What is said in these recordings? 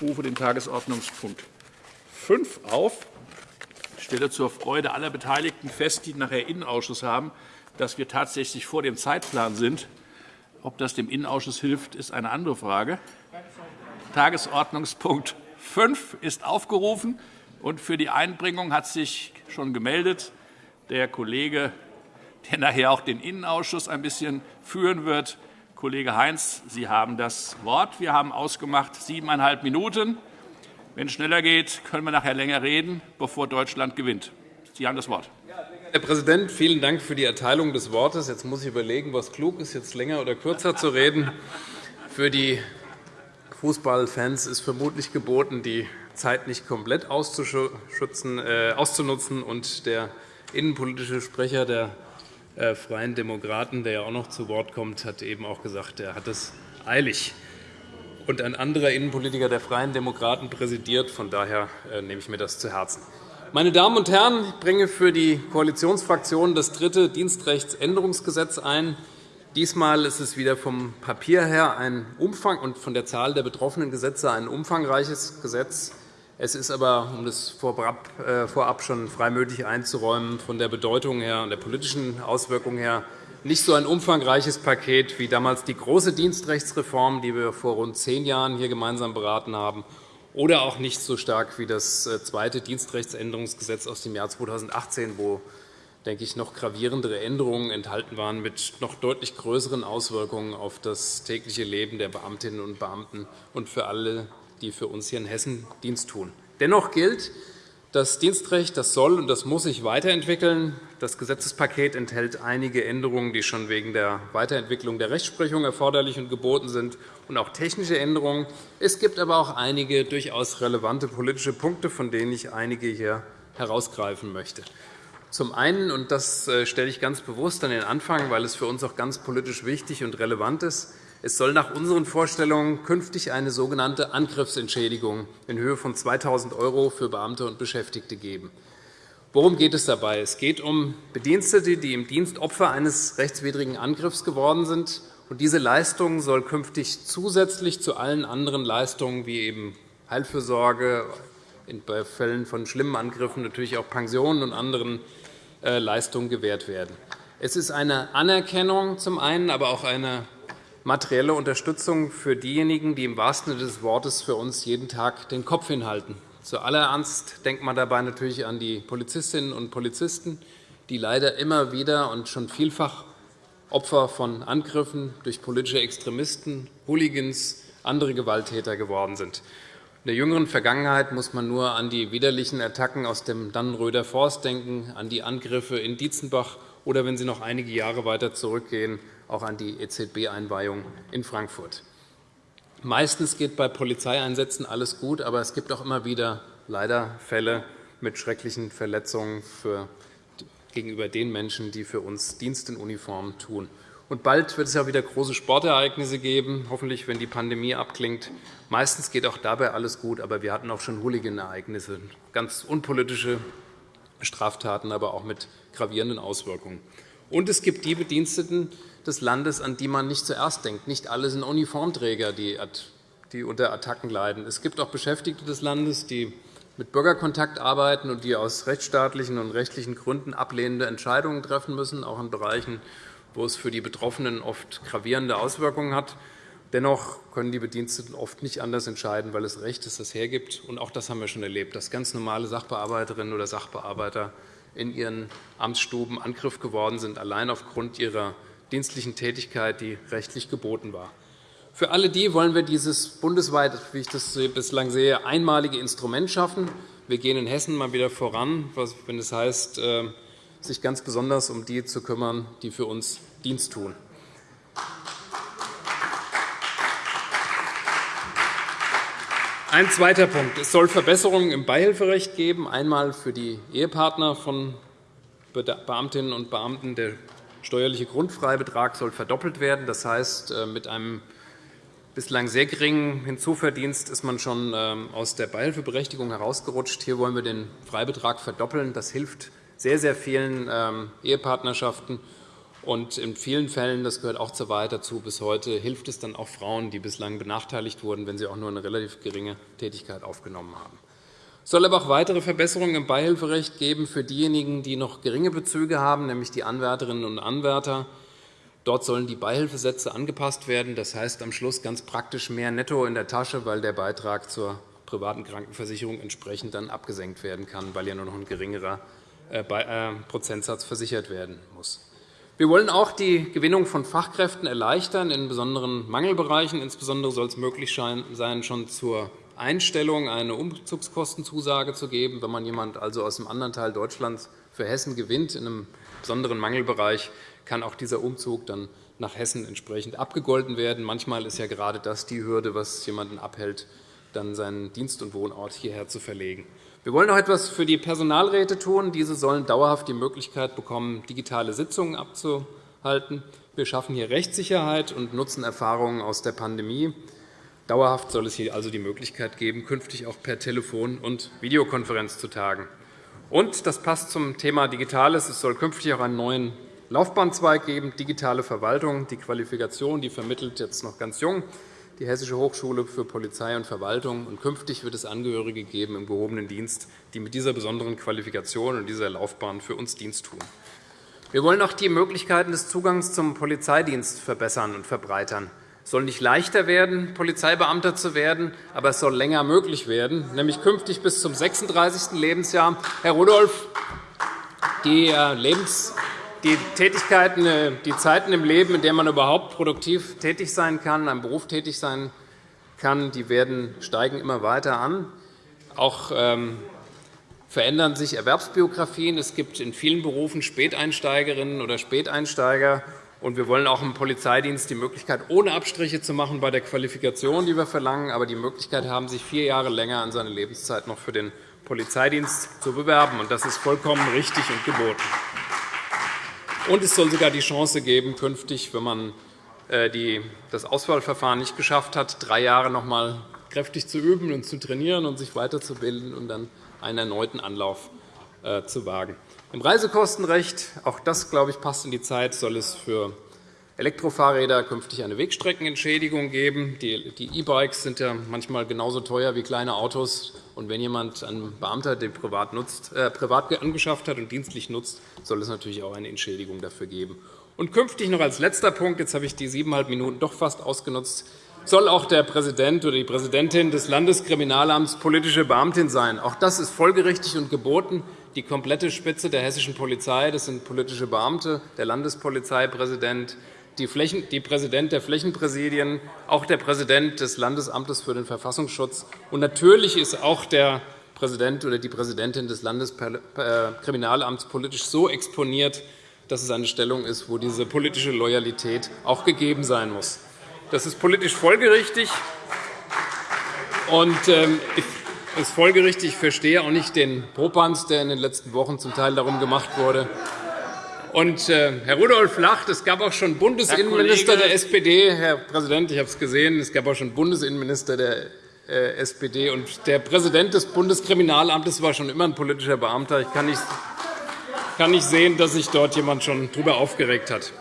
Ich rufe den Tagesordnungspunkt 5 auf. Ich stelle zur Freude aller Beteiligten fest, die nachher Innenausschuss haben, dass wir tatsächlich vor dem Zeitplan sind. Ob das dem Innenausschuss hilft, ist eine andere Frage. Tagesordnungspunkt 5 ist aufgerufen. Und für die Einbringung hat sich schon gemeldet der Kollege, der nachher auch den Innenausschuss ein bisschen führen wird. Kollege Heinz, Sie haben das Wort. Wir haben ausgemacht siebeneinhalb Minuten. Wenn es schneller geht, können wir nachher länger reden, bevor Deutschland gewinnt. Sie haben das Wort. Herr Präsident, vielen Dank für die Erteilung des Wortes. Jetzt muss ich überlegen, was klug ist, jetzt länger oder kürzer zu reden. Für die Fußballfans ist vermutlich geboten, die Zeit nicht komplett äh, auszunutzen. Und der innenpolitische Sprecher der Freien Demokraten, der ja auch noch zu Wort kommt, hat eben auch gesagt, er hat es eilig. Und ein anderer Innenpolitiker der Freien Demokraten präsidiert. Von daher äh, nehme ich mir das zu Herzen. Meine Damen und Herren, ich bringe für die Koalitionsfraktionen das dritte Dienstrechtsänderungsgesetz ein. Diesmal ist es wieder vom Papier her ein Umfang und von der Zahl der betroffenen Gesetze ein umfangreiches Gesetz. Es ist aber, um das äh, vorab schon freimütig einzuräumen, von der Bedeutung her und der politischen Auswirkung her nicht so ein umfangreiches Paket wie damals die große Dienstrechtsreform, die wir vor rund zehn Jahren hier gemeinsam beraten haben, oder auch nicht so stark wie das äh, zweite Dienstrechtsänderungsgesetz aus dem Jahr 2018, wo denke ich, noch gravierendere Änderungen enthalten waren mit noch deutlich größeren Auswirkungen auf das tägliche Leben der Beamtinnen und Beamten und für alle die für uns hier in Hessen Dienst tun. Dennoch gilt, das Dienstrecht das soll und das muss sich weiterentwickeln. Das Gesetzespaket enthält einige Änderungen, die schon wegen der Weiterentwicklung der Rechtsprechung erforderlich und geboten sind, und auch technische Änderungen. Es gibt aber auch einige durchaus relevante politische Punkte, von denen ich einige hier herausgreifen möchte. Zum einen, und das äh, stelle ich ganz bewusst an den Anfang, weil es für uns auch ganz politisch wichtig und relevant ist, es soll nach unseren Vorstellungen künftig eine sogenannte Angriffsentschädigung in Höhe von 2.000 € für Beamte und Beschäftigte geben. Worum geht es dabei? Es geht um Bedienstete, die im Dienst Opfer eines rechtswidrigen Angriffs geworden sind. Diese Leistung soll künftig zusätzlich zu allen anderen Leistungen wie eben Heilfürsorge, bei Fällen von schlimmen Angriffen natürlich auch Pensionen und anderen äh, Leistungen gewährt werden. Es ist eine Anerkennung zum einen, aber auch eine materielle Unterstützung für diejenigen, die im wahrsten Sinne des Wortes für uns jeden Tag den Kopf hinhalten. Zu aller Ernst denkt man dabei natürlich an die Polizistinnen und Polizisten, die leider immer wieder und schon vielfach Opfer von Angriffen durch politische Extremisten, Hooligans, andere Gewalttäter geworden sind. In der jüngeren Vergangenheit muss man nur an die widerlichen Attacken aus dem Dannenröder Forst denken, an die Angriffe in Dietzenbach oder, wenn Sie noch einige Jahre weiter zurückgehen, auch an die EZB-Einweihung in Frankfurt. Meistens geht bei Polizeieinsätzen alles gut, aber es gibt auch immer wieder leider Fälle mit schrecklichen Verletzungen für, gegenüber den Menschen, die für uns Dienst in Uniform tun. Und bald wird es auch wieder große Sportereignisse geben, hoffentlich, wenn die Pandemie abklingt. Meistens geht auch dabei alles gut, aber wir hatten auch schon Hooligan-Ereignisse, ganz unpolitische Straftaten, aber auch mit gravierenden Auswirkungen. Und es gibt die Bediensteten, des Landes, an die man nicht zuerst denkt. Nicht alle sind Uniformträger, die unter Attacken leiden. Es gibt auch Beschäftigte des Landes, die mit Bürgerkontakt arbeiten und die aus rechtsstaatlichen und rechtlichen Gründen ablehnende Entscheidungen treffen müssen, auch in Bereichen, wo es für die Betroffenen oft gravierende Auswirkungen hat. Dennoch können die Bediensteten oft nicht anders entscheiden, weil es Recht ist, das hergibt. Und auch das haben wir schon erlebt, dass ganz normale Sachbearbeiterinnen oder Sachbearbeiter in ihren Amtsstuben Angriff geworden sind, allein aufgrund ihrer dienstlichen Tätigkeit, die rechtlich geboten war. Für alle die wollen wir dieses bundesweit, wie ich das bislang sehe, einmalige Instrument schaffen. Wir gehen in Hessen mal wieder voran, wenn es heißt, äh, sich ganz besonders um die zu kümmern, die für uns Dienst tun. Ein zweiter Punkt. Es soll Verbesserungen im Beihilferecht geben, einmal für die Ehepartner von Beamtinnen und Beamten der steuerliche Grundfreibetrag soll verdoppelt werden. Das heißt, äh, mit einem bislang sehr geringen Hinzuverdienst ist man schon ähm, aus der Beihilfeberechtigung herausgerutscht. Hier wollen wir den Freibetrag verdoppeln. Das hilft sehr, sehr vielen ähm, Ehepartnerschaften. Und in vielen Fällen, das gehört auch zur Wahrheit dazu, bis heute hilft es dann auch Frauen, die bislang benachteiligt wurden, wenn sie auch nur eine relativ geringe Tätigkeit aufgenommen haben. Es soll aber auch weitere Verbesserungen im Beihilferecht geben für diejenigen, die noch geringe Bezüge haben, nämlich die Anwärterinnen und Anwärter. Dort sollen die Beihilfesätze angepasst werden. Das heißt am Schluss ganz praktisch mehr netto in der Tasche, weil der Beitrag zur privaten Krankenversicherung entsprechend dann abgesenkt werden kann, weil ja nur noch ein geringerer äh, äh, Prozentsatz versichert werden muss. Wir wollen auch die Gewinnung von Fachkräften erleichtern in besonderen Mangelbereichen. Insbesondere soll es möglich sein, schon zur Einstellung eine Umzugskostenzusage zu geben. Wenn man jemand also aus einem anderen Teil Deutschlands für Hessen gewinnt, in einem besonderen Mangelbereich, kann auch dieser Umzug dann nach Hessen entsprechend abgegolten werden. Manchmal ist ja gerade das die Hürde, was jemanden abhält, dann seinen Dienst- und Wohnort hierher zu verlegen. Wir wollen auch etwas für die Personalräte tun. Diese sollen dauerhaft die Möglichkeit bekommen, digitale Sitzungen abzuhalten. Wir schaffen hier Rechtssicherheit und nutzen Erfahrungen aus der Pandemie. Dauerhaft soll es hier also die Möglichkeit geben, künftig auch per Telefon und Videokonferenz zu tagen. Und das passt zum Thema Digitales. Es soll künftig auch einen neuen Laufbahnzweig geben, digitale Verwaltung. Die Qualifikation die vermittelt jetzt noch ganz jung die Hessische Hochschule für Polizei und Verwaltung. Und künftig wird es Angehörige geben im gehobenen Dienst, die mit dieser besonderen Qualifikation und dieser Laufbahn für uns Dienst tun. Wir wollen auch die Möglichkeiten des Zugangs zum Polizeidienst verbessern und verbreitern. Es soll nicht leichter werden, Polizeibeamter zu werden, aber es soll länger möglich werden, nämlich künftig bis zum 36. Lebensjahr. Herr Rudolph, die äh, Lebens die Tätigkeiten, äh, die Zeiten im Leben, in denen man überhaupt produktiv tätig sein kann, einem Beruf tätig sein kann, die werden, steigen immer weiter an. Auch ähm, verändern sich Erwerbsbiografien. Es gibt in vielen Berufen Späteinsteigerinnen oder Späteinsteiger. Und wir wollen auch im Polizeidienst die Möglichkeit, ohne Abstriche zu machen bei der Qualifikation, die wir verlangen, aber die Möglichkeit haben, sich vier Jahre länger an seine Lebenszeit noch für den Polizeidienst zu bewerben. Das ist vollkommen richtig und geboten. Und es soll sogar die Chance geben, künftig, wenn man äh, das Auswahlverfahren nicht geschafft hat, drei Jahre noch einmal kräftig zu üben und zu trainieren und sich weiterzubilden und dann einen erneuten Anlauf äh, zu wagen. Im Reisekostenrecht, auch das glaube ich, passt in die Zeit, soll es für Elektrofahrräder künftig eine Wegstreckenentschädigung geben. Die E-Bikes sind ja manchmal genauso teuer wie kleine Autos. Und wenn jemand einen Beamter, den privat, nutzt, äh, privat angeschafft hat und dienstlich nutzt, soll es natürlich auch eine Entschädigung dafür geben. Und künftig noch als letzter Punkt, jetzt habe ich die siebeneinhalb Minuten doch fast ausgenutzt, soll auch der Präsident oder die Präsidentin des Landeskriminalamts politische Beamtin sein. Auch das ist folgerichtig und geboten. Die komplette Spitze der hessischen Polizei das sind politische Beamte, der Landespolizeipräsident, die Präsident der Flächenpräsidien, auch der Präsident des Landesamtes für den Verfassungsschutz. Und natürlich ist auch der Präsident oder die Präsidentin des Landeskriminalamts politisch so exponiert, dass es eine Stellung ist, wo diese politische Loyalität auch gegeben sein muss. Das ist politisch folgerichtig. Und ähm, ist folgerichtig. Ich verstehe auch nicht den Popanz, der in den letzten Wochen zum Teil darum gemacht wurde, und, äh, Herr Rudolph lacht. Es gab auch schon Bundesinnenminister der SPD. Herr Präsident, ich habe es gesehen. Es gab auch schon Bundesinnenminister der äh, SPD. Und der Präsident des Bundeskriminalamtes war schon immer ein politischer Beamter. Ich kann nicht, kann nicht sehen, dass sich dort jemand schon darüber aufgeregt hat.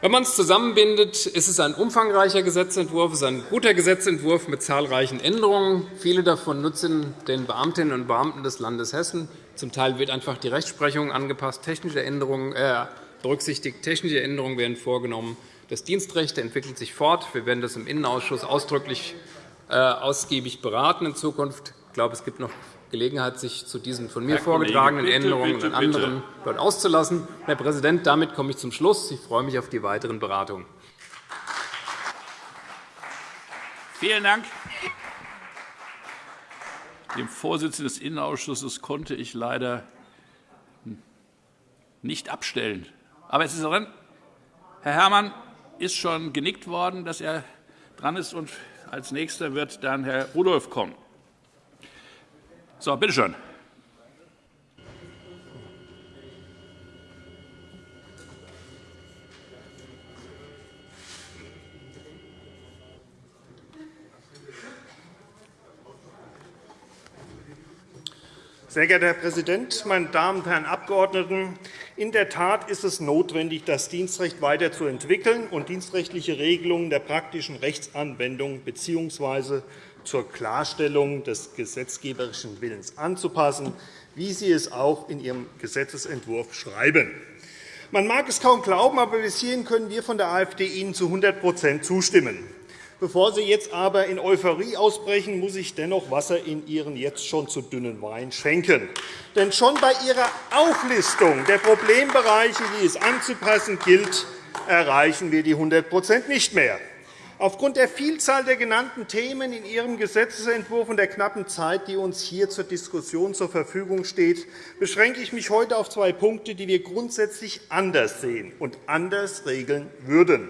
Wenn man es zusammenbindet, ist es ein umfangreicher Gesetzentwurf, es ist ein guter Gesetzentwurf mit zahlreichen Änderungen. Viele davon nutzen den Beamtinnen und Beamten des Landes Hessen. Zum Teil wird einfach die Rechtsprechung angepasst, technische Änderungen, äh, berücksichtigt, technische Änderungen werden vorgenommen. Das Dienstrecht entwickelt sich fort. Wir werden das im Innenausschuss ausdrücklich äh, ausgiebig beraten in Zukunft. Ich glaube, es gibt noch Gelegenheit, sich zu diesen von mir Herr vorgetragenen bitte, Änderungen bitte, und anderen dort auszulassen. Herr Präsident, damit komme ich zum Schluss. Ich freue mich auf die weiteren Beratungen. Vielen Dank. Dem Vorsitzenden des Innenausschusses konnte ich leider nicht abstellen. Aber es ist dran. Herr Herrmann ist schon genickt worden, dass er dran ist. Und als Nächster wird dann Herr Rudolph kommen. So, bitte schön. Sehr geehrter Herr Präsident, meine Damen und Herren Abgeordneten! In der Tat ist es notwendig, das Dienstrecht weiterzuentwickeln und dienstrechtliche Regelungen der praktischen Rechtsanwendung bzw. zur Klarstellung des gesetzgeberischen Willens anzupassen, wie Sie es auch in Ihrem Gesetzentwurf schreiben. Man mag es kaum glauben, aber bis hierhin können wir von der AfD Ihnen zu 100% zustimmen. Bevor Sie jetzt aber in Euphorie ausbrechen, muss ich dennoch Wasser in Ihren jetzt schon zu dünnen Wein schenken. Denn schon bei Ihrer Auflistung der Problembereiche, die es anzupassen gilt, erreichen wir die 100% nicht mehr. Aufgrund der Vielzahl der genannten Themen in Ihrem Gesetzentwurf und der knappen Zeit, die uns hier zur Diskussion zur Verfügung steht, beschränke ich mich heute auf zwei Punkte, die wir grundsätzlich anders sehen und anders regeln würden.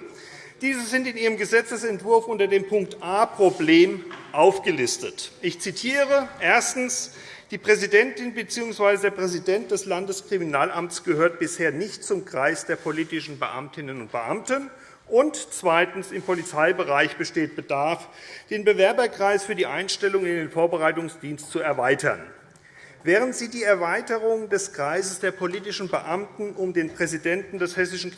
Diese sind in Ihrem Gesetzentwurf unter dem Punkt a Problem aufgelistet. Ich zitiere erstens. Die Präsidentin bzw. der Präsident des Landeskriminalamts gehört bisher nicht zum Kreis der politischen Beamtinnen und Beamten. Und zweitens. Im Polizeibereich besteht Bedarf, den Bewerberkreis für die Einstellung in den Vorbereitungsdienst zu erweitern. Während Sie die Erweiterung des Kreises der politischen Beamten um den Präsidenten des Hessischen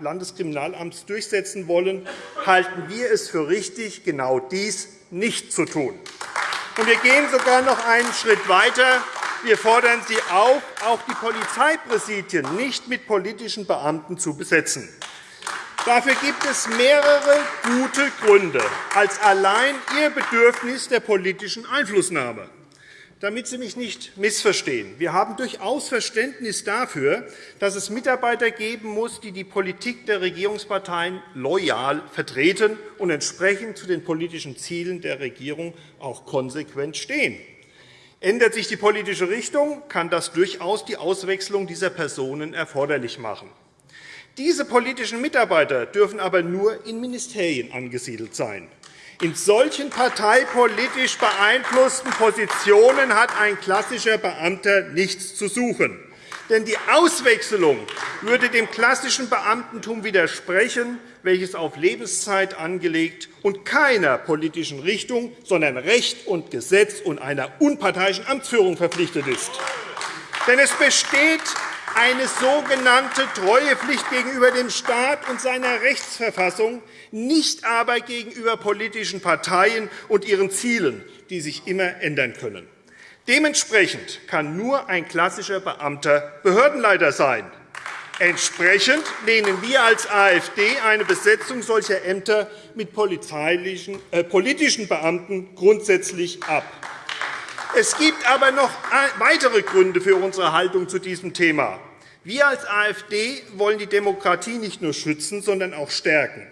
Landeskriminalamts durchsetzen wollen, halten wir es für richtig, genau dies nicht zu tun. Wir gehen sogar noch einen Schritt weiter. Wir fordern Sie auf, auch die Polizeipräsidien nicht mit politischen Beamten zu besetzen. Dafür gibt es mehrere gute Gründe als allein Ihr Bedürfnis der politischen Einflussnahme damit Sie mich nicht missverstehen. Wir haben durchaus Verständnis dafür, dass es Mitarbeiter geben muss, die die Politik der Regierungsparteien loyal vertreten und entsprechend zu den politischen Zielen der Regierung auch konsequent stehen. Ändert sich die politische Richtung, kann das durchaus die Auswechslung dieser Personen erforderlich machen. Diese politischen Mitarbeiter dürfen aber nur in Ministerien angesiedelt sein. In solchen parteipolitisch beeinflussten Positionen hat ein klassischer Beamter nichts zu suchen. Denn die Auswechslung würde dem klassischen Beamtentum widersprechen, welches auf Lebenszeit angelegt und keiner politischen Richtung, sondern Recht und Gesetz und einer unparteiischen Amtsführung verpflichtet ist. Denn es besteht eine sogenannte Treuepflicht gegenüber dem Staat und seiner Rechtsverfassung, nicht aber gegenüber politischen Parteien und ihren Zielen, die sich immer ändern können. Dementsprechend kann nur ein klassischer Beamter Behördenleiter sein. Entsprechend lehnen wir als AfD eine Besetzung solcher Ämter mit äh, politischen Beamten grundsätzlich ab. Es gibt aber noch weitere Gründe für unsere Haltung zu diesem Thema. Wir als AfD wollen die Demokratie nicht nur schützen, sondern auch stärken.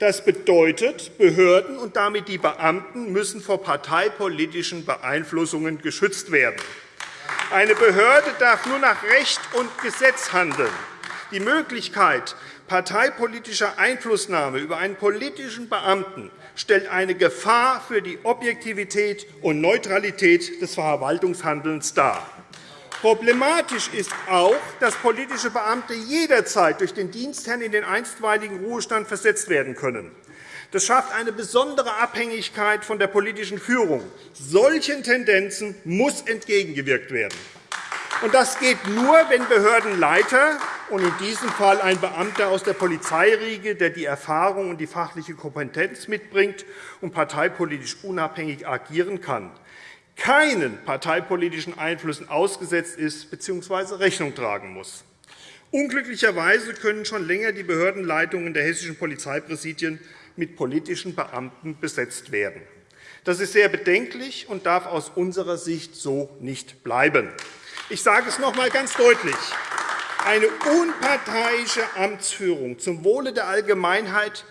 Das bedeutet, Behörden und damit die Beamten müssen vor parteipolitischen Beeinflussungen geschützt werden. Eine Behörde darf nur nach Recht und Gesetz handeln. Die Möglichkeit parteipolitischer Einflussnahme über einen politischen Beamten stellt eine Gefahr für die Objektivität und Neutralität des Verwaltungshandelns dar. Problematisch ist auch, dass politische Beamte jederzeit durch den Dienstherrn in den einstweiligen Ruhestand versetzt werden können. Das schafft eine besondere Abhängigkeit von der politischen Führung. Solchen Tendenzen muss entgegengewirkt werden. Das geht nur, wenn Behördenleiter und in diesem Fall ein Beamter aus der Polizeiriege, der die Erfahrung und die fachliche Kompetenz mitbringt und parteipolitisch unabhängig agieren kann, keinen parteipolitischen Einflüssen ausgesetzt ist bzw. Rechnung tragen muss. Unglücklicherweise können schon länger die Behördenleitungen der hessischen Polizeipräsidien mit politischen Beamten besetzt werden. Das ist sehr bedenklich und darf aus unserer Sicht so nicht bleiben. Ich sage es noch einmal ganz deutlich. Eine unparteiische Amtsführung zum Wohle der Allgemeinheit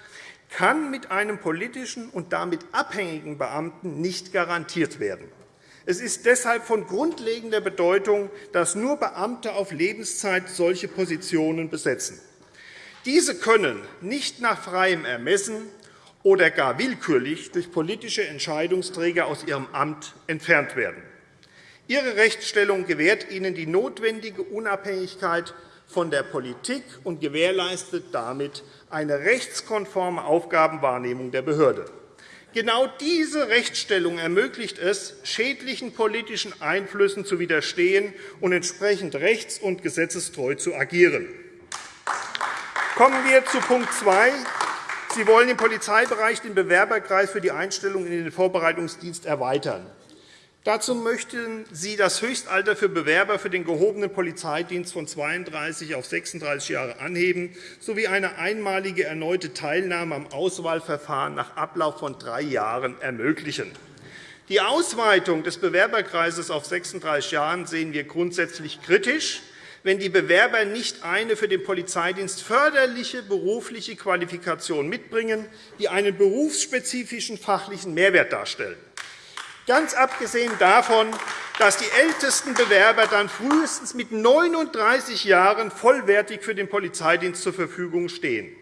kann mit einem politischen und damit abhängigen Beamten nicht garantiert werden. Es ist deshalb von grundlegender Bedeutung, dass nur Beamte auf Lebenszeit solche Positionen besetzen. Diese können nicht nach freiem Ermessen oder gar willkürlich durch politische Entscheidungsträger aus ihrem Amt entfernt werden. Ihre Rechtsstellung gewährt Ihnen die notwendige Unabhängigkeit von der Politik und gewährleistet damit eine rechtskonforme Aufgabenwahrnehmung der Behörde. Genau diese Rechtsstellung ermöglicht es, schädlichen politischen Einflüssen zu widerstehen und entsprechend rechts- und gesetzestreu zu agieren. Kommen wir zu Punkt 2. Sie wollen im Polizeibereich den Bewerberkreis für die Einstellung in den Vorbereitungsdienst erweitern. Dazu möchten Sie das Höchstalter für Bewerber für den gehobenen Polizeidienst von 32 auf 36 Jahre anheben sowie eine einmalige erneute Teilnahme am Auswahlverfahren nach Ablauf von drei Jahren ermöglichen. Die Ausweitung des Bewerberkreises auf 36 Jahre sehen wir grundsätzlich kritisch, wenn die Bewerber nicht eine für den Polizeidienst förderliche berufliche Qualifikation mitbringen, die einen berufsspezifischen fachlichen Mehrwert darstellen. Ganz abgesehen davon, dass die ältesten Bewerber dann frühestens mit 39 Jahren vollwertig für den Polizeidienst zur Verfügung stehen.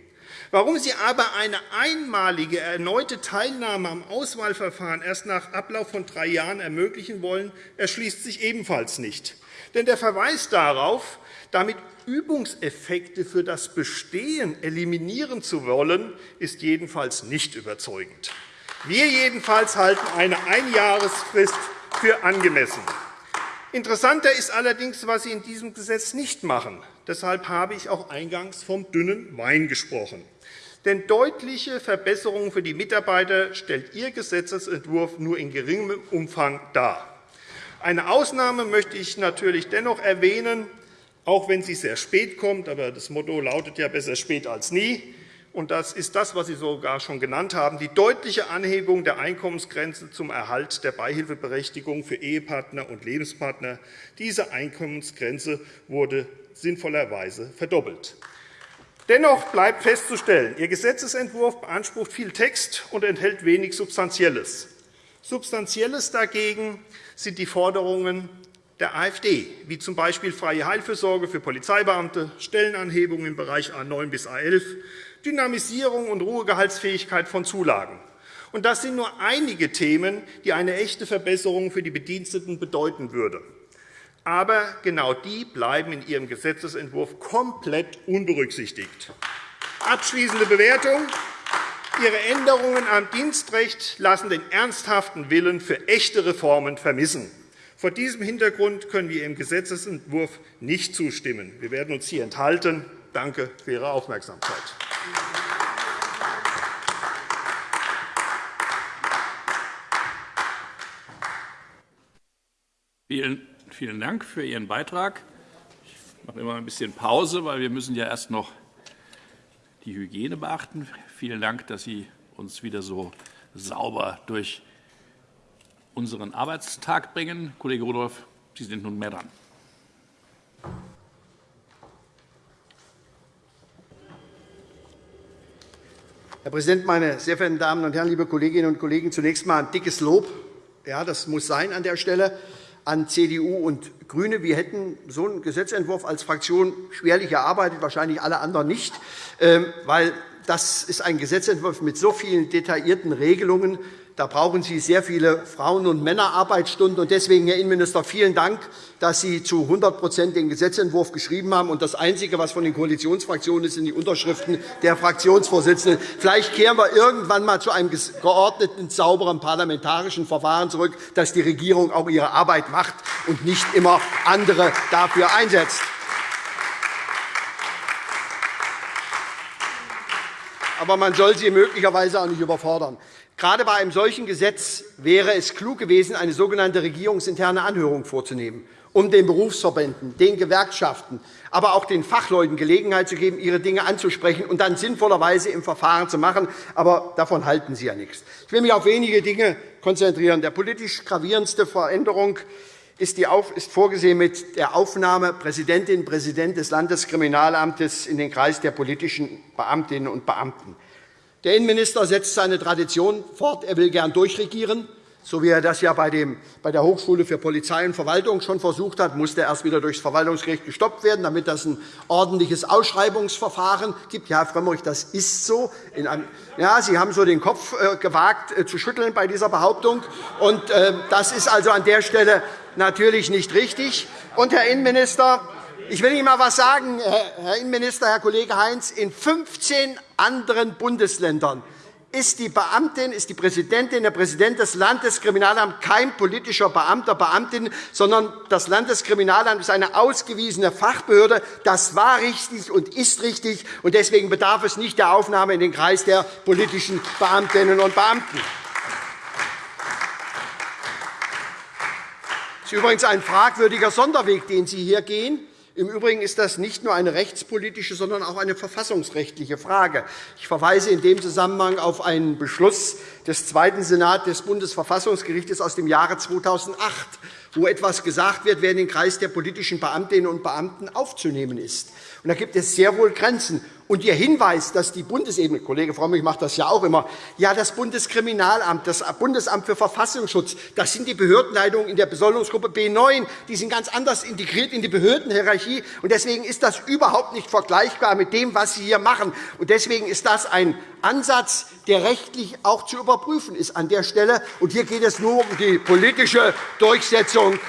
Warum Sie aber eine einmalige erneute Teilnahme am Auswahlverfahren erst nach Ablauf von drei Jahren ermöglichen wollen, erschließt sich ebenfalls nicht. Denn der Verweis darauf, damit Übungseffekte für das Bestehen eliminieren zu wollen, ist jedenfalls nicht überzeugend. Wir jedenfalls halten eine Einjahresfrist für angemessen. Interessanter ist allerdings, was Sie in diesem Gesetz nicht machen. Deshalb habe ich auch eingangs vom dünnen Wein gesprochen. Denn deutliche Verbesserungen für die Mitarbeiter stellt Ihr Gesetzentwurf nur in geringem Umfang dar. Eine Ausnahme möchte ich natürlich dennoch erwähnen, auch wenn sie sehr spät kommt. Aber das Motto lautet ja besser spät als nie und das ist das, was Sie sogar schon genannt haben, die deutliche Anhebung der Einkommensgrenze zum Erhalt der Beihilfeberechtigung für Ehepartner und Lebenspartner. Diese Einkommensgrenze wurde sinnvollerweise verdoppelt. Dennoch bleibt festzustellen, Ihr Gesetzentwurf beansprucht viel Text und enthält wenig Substanzielles. Substanzielles dagegen sind die Forderungen der AfD, wie z. B. freie Heilfürsorge für Polizeibeamte, Stellenanhebungen im Bereich A 9 bis A 11, Dynamisierung und Ruhegehaltsfähigkeit von Zulagen. Das sind nur einige Themen, die eine echte Verbesserung für die Bediensteten bedeuten würde. Aber genau die bleiben in Ihrem Gesetzentwurf komplett unberücksichtigt. Abschließende Bewertung. Ihre Änderungen am Dienstrecht lassen den ernsthaften Willen für echte Reformen vermissen. Vor diesem Hintergrund können wir Ihrem Gesetzentwurf nicht zustimmen. Wir werden uns hier enthalten. Danke für Ihre Aufmerksamkeit. Vielen, vielen Dank für Ihren Beitrag. Ich mache immer ein bisschen Pause, weil wir müssen ja erst noch die Hygiene beachten. Vielen Dank, dass Sie uns wieder so sauber durch unseren Arbeitstag bringen. Kollege Rudolph, Sie sind nunmehr dran. Herr Präsident, meine sehr verehrten Damen und Herren, liebe Kolleginnen und Kollegen! Zunächst einmal ein dickes Lob. Ja, das muss sein an der Stelle an CDU und GRÜNE. Wir hätten so einen Gesetzentwurf als Fraktion schwerlich erarbeitet, wahrscheinlich alle anderen nicht, ähm, weil das ist ein Gesetzentwurf mit so vielen detaillierten Regelungen, da brauchen Sie sehr viele Frauen- und Männerarbeitsstunden. Deswegen, Herr Innenminister, vielen Dank, dass Sie zu 100% den Gesetzentwurf geschrieben haben. Das Einzige, was von den Koalitionsfraktionen ist, sind die Unterschriften der Fraktionsvorsitzenden. Vielleicht kehren wir irgendwann einmal zu einem geordneten, sauberen parlamentarischen Verfahren zurück, dass die Regierung auch ihre Arbeit macht und nicht immer andere dafür einsetzt. Aber man soll sie möglicherweise auch nicht überfordern. Gerade bei einem solchen Gesetz wäre es klug gewesen, eine sogenannte regierungsinterne Anhörung vorzunehmen, um den Berufsverbänden, den Gewerkschaften, aber auch den Fachleuten Gelegenheit zu geben, ihre Dinge anzusprechen und dann sinnvollerweise im Verfahren zu machen. Aber davon halten Sie ja nichts. Ich will mich auf wenige Dinge konzentrieren. Der politisch gravierendste Veränderung ist, ist vorgesehen mit der Aufnahme Präsidentin Präsident des Landeskriminalamtes in den Kreis der politischen Beamtinnen und Beamten. Der Innenminister setzt seine Tradition fort. Er will gern durchregieren. So wie er das ja bei der Hochschule für Polizei und Verwaltung schon versucht hat, musste er erst wieder durch das Verwaltungsgericht gestoppt werden, damit es ein ordentliches Ausschreibungsverfahren gibt. Ja, Herr Frömmrich, das ist so. Ja, Sie haben so den Kopf äh, gewagt äh, zu schütteln bei dieser Behauptung. Und äh, das ist also an der Stelle natürlich nicht richtig. Und, Herr Innenminister, ich will Ihnen einmal etwas sagen, Herr Innenminister, Herr Kollege Heinz. In 15 anderen Bundesländern ist die Beamtin, ist die Präsidentin, der Präsident des Landeskriminalamts kein politischer Beamter, Beamtin, sondern das Landeskriminalamt ist eine ausgewiesene Fachbehörde. Das war richtig und ist richtig, und deswegen bedarf es nicht der Aufnahme in den Kreis der politischen Beamtinnen und Beamten. Das ist übrigens ein fragwürdiger Sonderweg, den Sie hier gehen. Im Übrigen ist das nicht nur eine rechtspolitische, sondern auch eine verfassungsrechtliche Frage. Ich verweise in dem Zusammenhang auf einen Beschluss des Zweiten Senats des Bundesverfassungsgerichts aus dem Jahre 2008, wo etwas gesagt wird, wer in den Kreis der politischen Beamtinnen und Beamten aufzunehmen ist. Und da gibt es sehr wohl Grenzen. Und Ihr Hinweis, dass die Bundesebene, Kollege Frömmrich macht das ja auch immer, ja, das Bundeskriminalamt, das Bundesamt für Verfassungsschutz, das sind die Behördenleitungen in der Besoldungsgruppe B9, die sind ganz anders integriert in die Behördenhierarchie. Und deswegen ist das überhaupt nicht vergleichbar mit dem, was Sie hier machen. Und deswegen ist das ein Ansatz, der rechtlich auch zu überprüfen ist an der Stelle. Und hier geht es nur um die politische Durchsetzung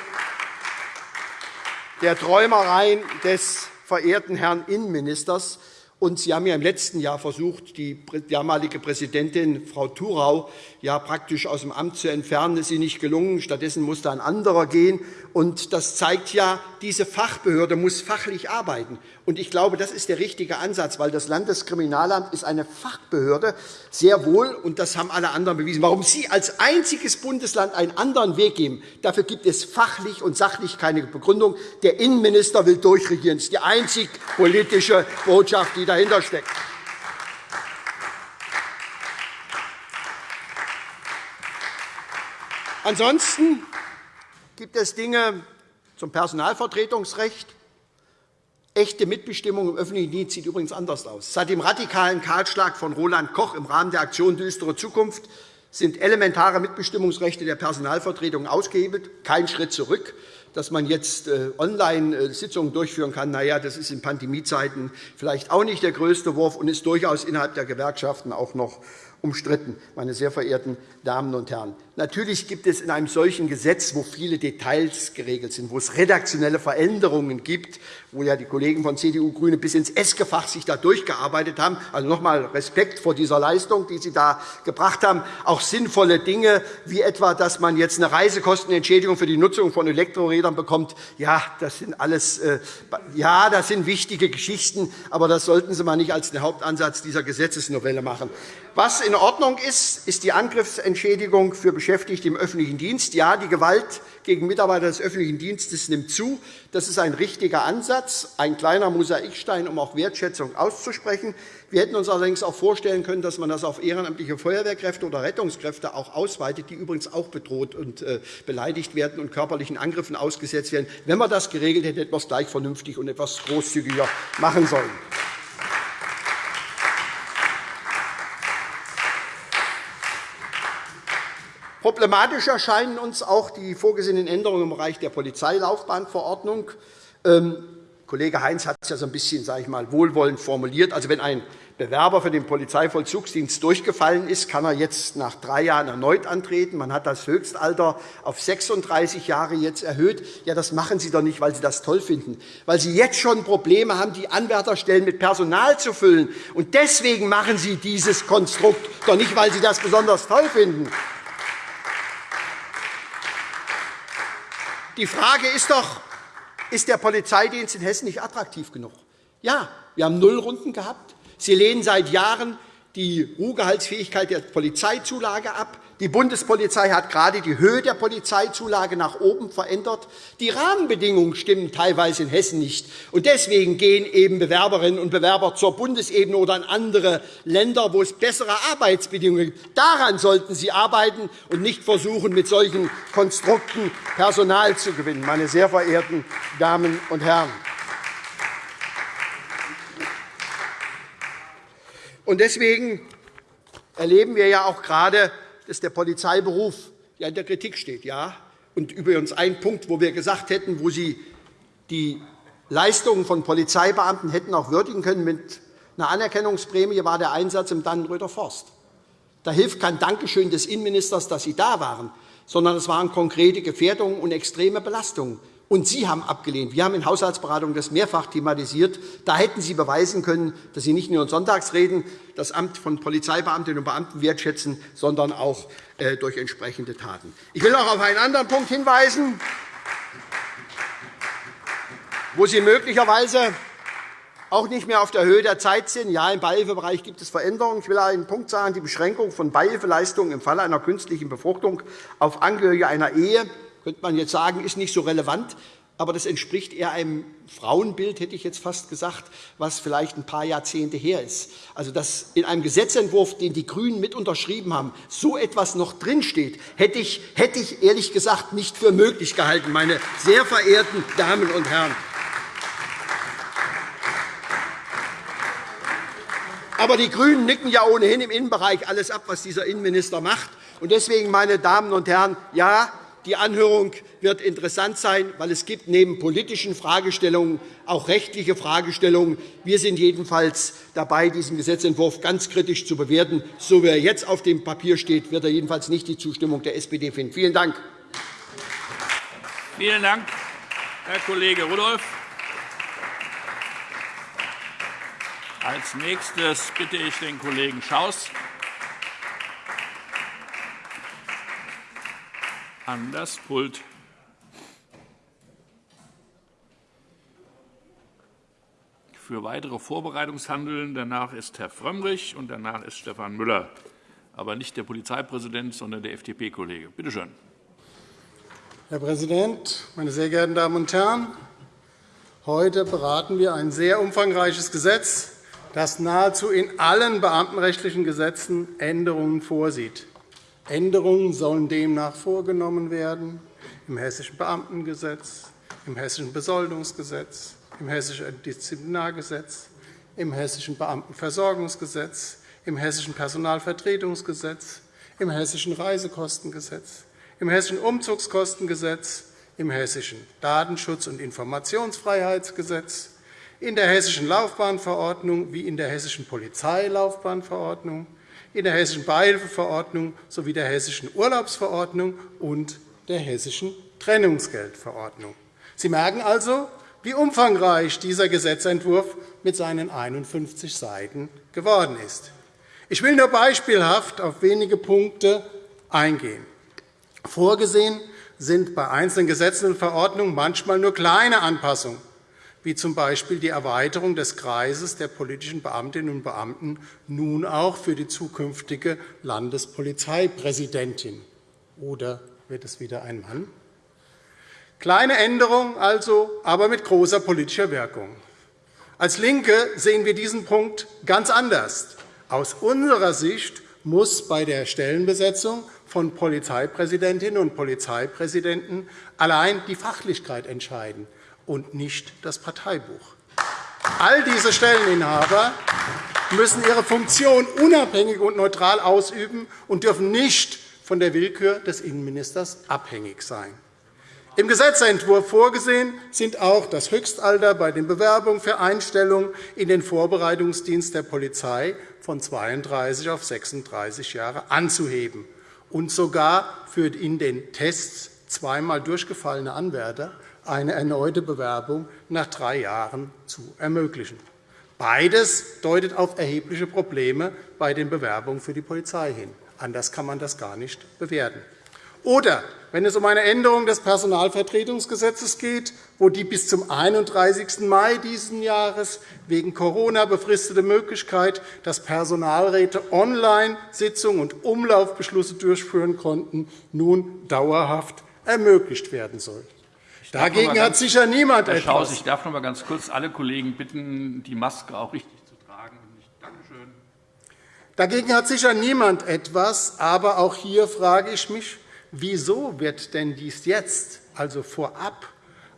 der Träumereien des verehrten Herrn Innenministers. Und Sie haben ja im letzten Jahr versucht, die damalige Präsidentin Frau Thurau ja praktisch aus dem Amt zu entfernen. Das ist Ihnen nicht gelungen. Stattdessen musste ein anderer gehen. Und das zeigt ja, diese Fachbehörde muss fachlich arbeiten. Und ich glaube, das ist der richtige Ansatz, weil das Landeskriminalamt ist eine Fachbehörde, sehr wohl, und das haben alle anderen bewiesen. Warum Sie als einziges Bundesland einen anderen Weg geben, dafür gibt es fachlich und sachlich keine Begründung. Der Innenminister will durchregieren. Das ist die einzig politische Botschaft, die dahinter steckt. Ansonsten gibt es Dinge zum Personalvertretungsrecht. Echte Mitbestimmung im öffentlichen Dienst sieht übrigens anders aus. Seit dem radikalen Kahlschlag von Roland Koch im Rahmen der Aktion Düstere Zukunft sind elementare Mitbestimmungsrechte der Personalvertretung ausgehebelt. Kein Schritt zurück. Dass man jetzt äh, Online-Sitzungen durchführen kann, na ja, das ist in Pandemiezeiten vielleicht auch nicht der größte Wurf und ist durchaus innerhalb der Gewerkschaften auch noch umstritten, meine sehr verehrten Damen und Herren. Natürlich gibt es in einem solchen Gesetz, wo viele Details geregelt sind, wo es redaktionelle Veränderungen gibt, wo ja die Kollegen von CDU und GRÜNE bis ins Eskefach sich da durchgearbeitet haben. Also noch einmal Respekt vor dieser Leistung, die Sie da gebracht haben. Auch sinnvolle Dinge, wie etwa, dass man jetzt eine Reisekostenentschädigung für die Nutzung von Elektrorädern bekommt. Ja, das sind alles äh, ja, das sind wichtige Geschichten, aber das sollten Sie mal nicht als den Hauptansatz dieser Gesetzesnovelle machen. Was in Ordnung ist, ist die Angriffsentschädigung für Beschäftigte im öffentlichen Dienst. Ja, die Gewalt gegen Mitarbeiter des öffentlichen Dienstes nimmt zu. Das ist ein richtiger Ansatz, ein kleiner Mosaikstein, um auch Wertschätzung auszusprechen. Wir hätten uns allerdings auch vorstellen können, dass man das auf ehrenamtliche Feuerwehrkräfte oder Rettungskräfte auch ausweitet, die übrigens auch bedroht und äh, beleidigt werden und körperlichen Angriffen ausgesetzt werden. Wenn man das geregelt hätte, hätte man es gleich vernünftig und etwas großzügiger machen sollen. Problematisch erscheinen uns auch die vorgesehenen Änderungen im Bereich der Polizeilaufbahnverordnung. Ähm, Kollege Heinz hat es ja so ein bisschen sage ich mal, wohlwollend formuliert. Also, wenn ein Bewerber für den Polizeivollzugsdienst durchgefallen ist, kann er jetzt nach drei Jahren erneut antreten. Man hat das Höchstalter auf 36 Jahre jetzt erhöht. Ja, das machen Sie doch nicht, weil Sie das toll finden, weil Sie jetzt schon Probleme haben, die Anwärterstellen mit Personal zu füllen. Und deswegen machen Sie dieses Konstrukt doch nicht, weil Sie das besonders toll finden. Die Frage ist doch, ist der Polizeidienst in Hessen nicht attraktiv genug? Ja, wir haben Nullrunden gehabt. Sie lehnen seit Jahren die Ruhegehaltsfähigkeit der Polizeizulage ab. Die Bundespolizei hat gerade die Höhe der Polizeizulage nach oben verändert. Die Rahmenbedingungen stimmen teilweise in Hessen nicht. Deswegen gehen eben Bewerberinnen und Bewerber zur Bundesebene oder in andere Länder, wo es bessere Arbeitsbedingungen gibt. Daran sollten Sie arbeiten und nicht versuchen, mit solchen Konstrukten Personal zu gewinnen, meine sehr verehrten Damen und Herren. Deswegen erleben wir ja auch gerade, dass der Polizeiberuf in der Kritik steht. Ja? Und übrigens ein Punkt, wo wir gesagt hätten, wo Sie die Leistungen von Polizeibeamten hätten auch würdigen können mit einer Anerkennungsprämie, war der Einsatz im Dannenröder Forst. Da hilft kein Dankeschön des Innenministers, dass Sie da waren, sondern es waren konkrete Gefährdungen und extreme Belastungen. Und Sie haben abgelehnt. Wir haben in Haushaltsberatungen das mehrfach thematisiert. Da hätten Sie beweisen können, dass Sie nicht nur in Sonntagsreden das Amt von Polizeibeamtinnen und Beamten wertschätzen, sondern auch äh, durch entsprechende Taten. Ich will noch auf einen anderen Punkt hinweisen, wo Sie möglicherweise auch nicht mehr auf der Höhe der Zeit sind. Ja, im Beihilfebereich gibt es Veränderungen. Ich will einen Punkt sagen. Die Beschränkung von Beihilfeleistungen im Falle einer künstlichen Befruchtung auf Angehörige einer Ehe könnte man jetzt sagen, ist nicht so relevant. Aber das entspricht eher einem Frauenbild, hätte ich jetzt fast gesagt, was vielleicht ein paar Jahrzehnte her ist. Also, dass in einem Gesetzentwurf, den die GRÜNEN mit unterschrieben haben, so etwas noch drinsteht, hätte ich, hätte ich ehrlich gesagt nicht für möglich gehalten, meine sehr verehrten Damen und Herren. Aber die GRÜNEN nicken ja ohnehin im Innenbereich alles ab, was dieser Innenminister macht. Deswegen, meine Damen und Herren, ja, die Anhörung wird interessant sein, weil es gibt neben politischen Fragestellungen auch rechtliche Fragestellungen. Wir sind jedenfalls dabei, diesen Gesetzentwurf ganz kritisch zu bewerten. So wie er jetzt auf dem Papier steht, wird er jedenfalls nicht die Zustimmung der SPD finden. Vielen Dank. Vielen Dank, Herr Kollege Rudolph. Als nächstes bitte ich den Kollegen Schaus, an das Pult. Für weitere Vorbereitungshandeln danach ist Herr Frömmrich und danach ist Stefan Müller, aber nicht der Polizeipräsident, sondern der FDP-Kollege. Bitte schön. Herr Präsident, meine sehr geehrten Damen und Herren! Heute beraten wir ein sehr umfangreiches Gesetz, das nahezu in allen beamtenrechtlichen Gesetzen Änderungen vorsieht. Änderungen sollen demnach vorgenommen werden im Hessischen Beamtengesetz, im Hessischen Besoldungsgesetz, im Hessischen Disziplinargesetz, im Hessischen Beamtenversorgungsgesetz, im Hessischen Personalvertretungsgesetz, im Hessischen Reisekostengesetz, im Hessischen Umzugskostengesetz, im Hessischen Datenschutz- und Informationsfreiheitsgesetz, in der Hessischen Laufbahnverordnung wie in der Hessischen Polizeilaufbahnverordnung, in der Hessischen Beihilfeverordnung sowie der Hessischen Urlaubsverordnung und der Hessischen Trennungsgeldverordnung. Sie merken also, wie umfangreich dieser Gesetzentwurf mit seinen 51 Seiten geworden ist. Ich will nur beispielhaft auf wenige Punkte eingehen. Vorgesehen sind bei einzelnen Gesetzen und Verordnungen manchmal nur kleine Anpassungen wie z. B. die Erweiterung des Kreises der politischen Beamtinnen und Beamten nun auch für die zukünftige Landespolizeipräsidentin. Oder wird es wieder ein Mann? Kleine Änderung also, aber mit großer politischer Wirkung. Als LINKE sehen wir diesen Punkt ganz anders. Aus unserer Sicht muss bei der Stellenbesetzung von Polizeipräsidentinnen und Polizeipräsidenten allein die Fachlichkeit entscheiden und nicht das Parteibuch. All diese Stelleninhaber müssen ihre Funktion unabhängig und neutral ausüben und dürfen nicht von der Willkür des Innenministers abhängig sein. Im Gesetzentwurf vorgesehen sind auch das Höchstalter bei den Bewerbungen für Einstellung in den Vorbereitungsdienst der Polizei von 32 auf 36 Jahre anzuheben und sogar für in den Tests zweimal durchgefallene Anwärter eine erneute Bewerbung nach drei Jahren zu ermöglichen. Beides deutet auf erhebliche Probleme bei den Bewerbungen für die Polizei hin. Anders kann man das gar nicht bewerten. Oder wenn es um eine Änderung des Personalvertretungsgesetzes geht, wo die bis zum 31. Mai dieses Jahres wegen Corona befristete Möglichkeit, dass Personalräte Online-Sitzungen und Umlaufbeschlüsse durchführen konnten, nun dauerhaft ermöglicht werden soll. Dagegen hat sicher niemand Herr etwas. Schaus, ich darf noch einmal ganz kurz alle Kollegen bitten, die Maske auch richtig zu tragen. Danke schön. Dagegen hat sicher niemand etwas. Aber auch hier frage ich mich, wieso wird denn dies jetzt, also vorab,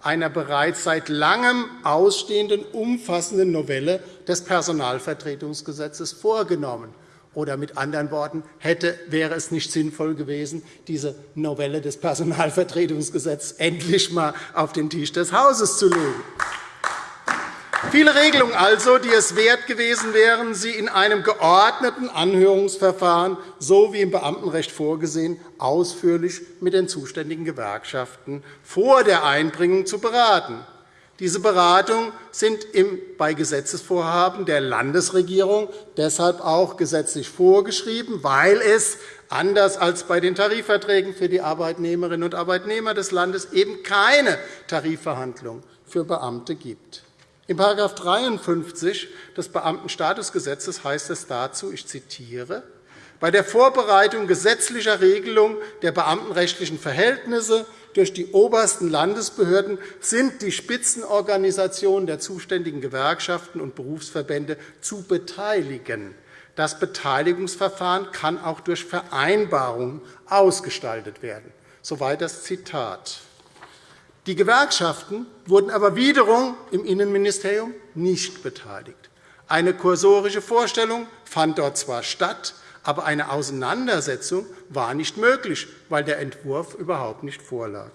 einer bereits seit Langem ausstehenden umfassenden Novelle des Personalvertretungsgesetzes vorgenommen? Oder mit anderen Worten, hätte, wäre es nicht sinnvoll gewesen, diese Novelle des Personalvertretungsgesetzes endlich einmal auf den Tisch des Hauses zu legen? Viele Regelungen also, die es wert gewesen wären, sie in einem geordneten Anhörungsverfahren, so wie im Beamtenrecht vorgesehen, ausführlich mit den zuständigen Gewerkschaften vor der Einbringung zu beraten. Diese Beratungen sind bei Gesetzesvorhaben der Landesregierung deshalb auch gesetzlich vorgeschrieben, weil es anders als bei den Tarifverträgen für die Arbeitnehmerinnen und Arbeitnehmer des Landes eben keine Tarifverhandlungen für Beamte gibt. In § 53 des Beamtenstatusgesetzes heißt es dazu, ich zitiere, bei der Vorbereitung gesetzlicher Regelungen der beamtenrechtlichen Verhältnisse durch die obersten Landesbehörden sind die Spitzenorganisationen der zuständigen Gewerkschaften und Berufsverbände zu beteiligen. Das Beteiligungsverfahren kann auch durch Vereinbarungen ausgestaltet werden. Soweit das Zitat. Die Gewerkschaften wurden aber wiederum im Innenministerium nicht beteiligt. Eine kursorische Vorstellung fand dort zwar statt, aber eine Auseinandersetzung war nicht möglich, weil der Entwurf überhaupt nicht vorlag.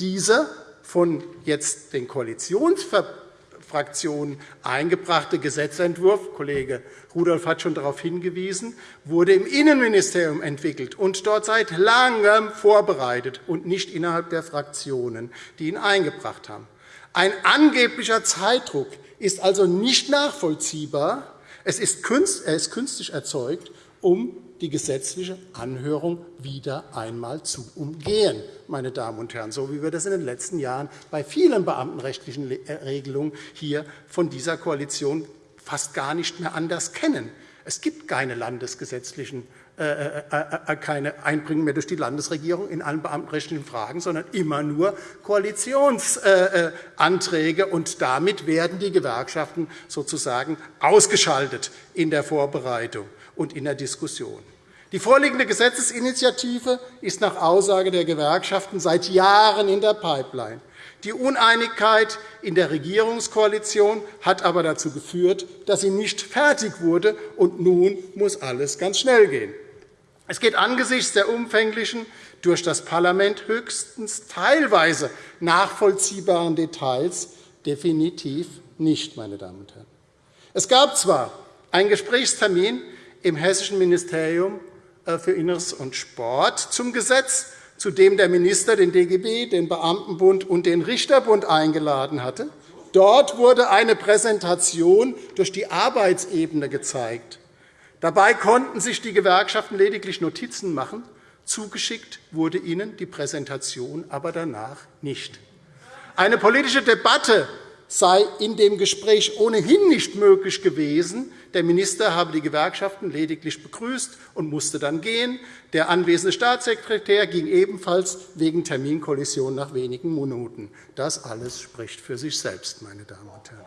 Dieser von jetzt den Koalitionsfraktionen eingebrachte Gesetzentwurf, Kollege Rudolph hat schon darauf hingewiesen, wurde im Innenministerium entwickelt und dort seit Langem vorbereitet und nicht innerhalb der Fraktionen, die ihn eingebracht haben. Ein angeblicher Zeitdruck ist also nicht nachvollziehbar. Es ist künstlich erzeugt um die gesetzliche Anhörung wieder einmal zu umgehen, meine Damen und Herren, so wie wir das in den letzten Jahren bei vielen beamtenrechtlichen äh, Regelungen hier von dieser Koalition fast gar nicht mehr anders kennen. Es gibt keine landesgesetzlichen äh, äh, keine Einbringung mehr durch die Landesregierung in allen beamtenrechtlichen Fragen, sondern immer nur Koalitionsanträge. Und damit werden die Gewerkschaften sozusagen ausgeschaltet in der Vorbereitung und in der Diskussion. Die vorliegende Gesetzesinitiative ist nach Aussage der Gewerkschaften seit Jahren in der Pipeline. Die Uneinigkeit in der Regierungskoalition hat aber dazu geführt, dass sie nicht fertig wurde, und nun muss alles ganz schnell gehen. Es geht angesichts der umfänglichen, durch das Parlament höchstens teilweise nachvollziehbaren Details definitiv nicht. Meine Damen und Herren. Es gab zwar einen Gesprächstermin im Hessischen Ministerium äh, für Inneres und Sport zum Gesetz, zu dem der Minister den DGB, den Beamtenbund und den Richterbund eingeladen hatte. Dort wurde eine Präsentation durch die Arbeitsebene gezeigt. Dabei konnten sich die Gewerkschaften lediglich Notizen machen. Zugeschickt wurde ihnen die Präsentation aber danach nicht. Eine politische Debatte sei in dem Gespräch ohnehin nicht möglich gewesen. Der Minister habe die Gewerkschaften lediglich begrüßt und musste dann gehen. Der anwesende Staatssekretär ging ebenfalls wegen Terminkollision nach wenigen Minuten. Das alles spricht für sich selbst, meine Damen und Herren.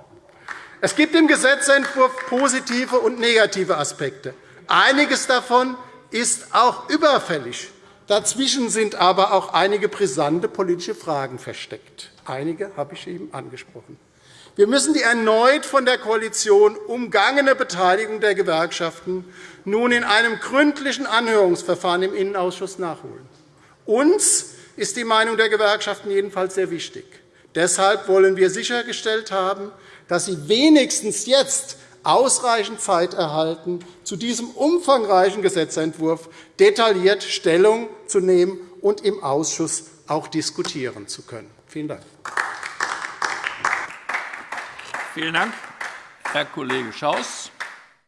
Es gibt im Gesetzentwurf positive und negative Aspekte. Einiges davon ist auch überfällig. Dazwischen sind aber auch einige brisante politische Fragen versteckt. Einige habe ich eben angesprochen. Wir müssen die erneut von der Koalition umgangene Beteiligung der Gewerkschaften nun in einem gründlichen Anhörungsverfahren im Innenausschuss nachholen. Uns ist die Meinung der Gewerkschaften jedenfalls sehr wichtig. Deshalb wollen wir sichergestellt haben, dass sie wenigstens jetzt ausreichend Zeit erhalten, zu diesem umfangreichen Gesetzentwurf detailliert Stellung zu nehmen und im Ausschuss auch diskutieren zu können. Vielen Dank. Vielen Dank, Herr Kollege Schaus.